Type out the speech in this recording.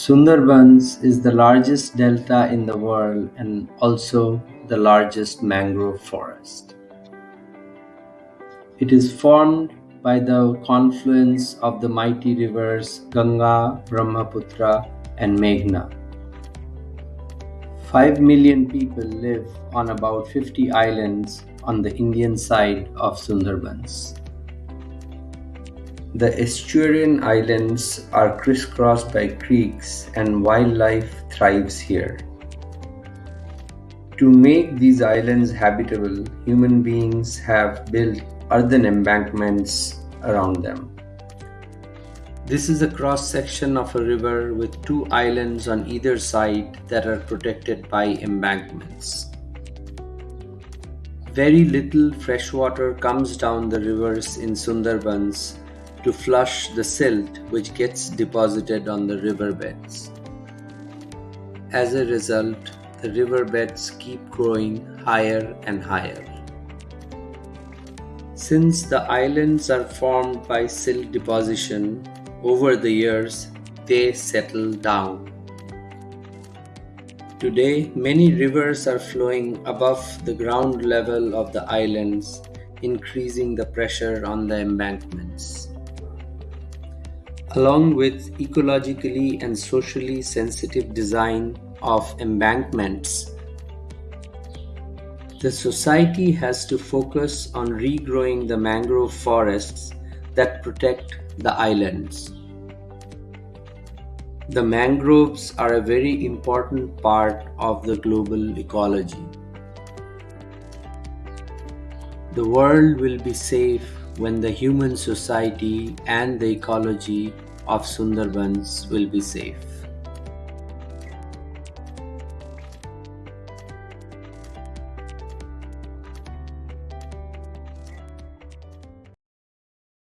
Sundarbans is the largest delta in the world and also the largest mangrove forest. It is formed by the confluence of the mighty rivers Ganga, Brahmaputra, and Meghna. 5 million people live on about 50 islands on the Indian side of Sundarbans. The estuarine islands are crisscrossed by creeks and wildlife thrives here. To make these islands habitable, human beings have built earthen embankments around them. This is a cross section of a river with two islands on either side that are protected by embankments. Very little fresh water comes down the rivers in Sundarbans to flush the silt which gets deposited on the riverbeds. As a result, the riverbeds keep growing higher and higher. Since the islands are formed by silt deposition, over the years they settle down. Today, many rivers are flowing above the ground level of the islands, increasing the pressure on the embankments. Along with ecologically and socially sensitive design of embankments, the society has to focus on regrowing the mangrove forests that protect the islands. The mangroves are a very important part of the global ecology. The world will be safe when the human society and the ecology of Sundarbans will be safe.